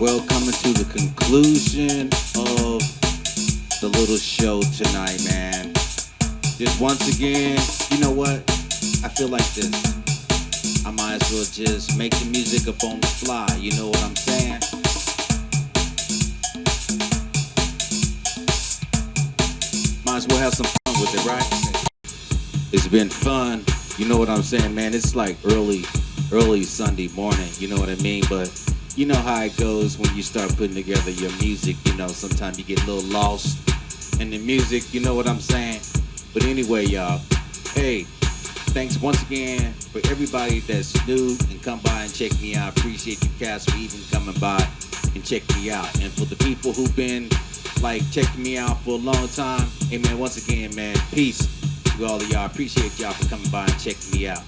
Well, coming to the conclusion of the little show tonight, man. Just once again, you know what? I feel like this. I might as well just make the music up on the fly. You know what I'm saying? Might as well have some fun with it, right? It's been fun. You know what I'm saying, man? It's like early, early Sunday morning. You know what I mean? But you know how it goes when you start putting together your music. You know, sometimes you get a little lost in the music. You know what I'm saying? But anyway, y'all. Hey, thanks once again for everybody that's new and come by and check me out. Appreciate you cats for even coming by and check me out. And for the people who've been like checking me out for a long time, hey man, once again, man, peace to all of y'all. Appreciate y'all for coming by and checking me out.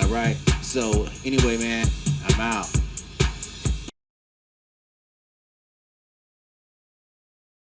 All right. So anyway, man, I'm out.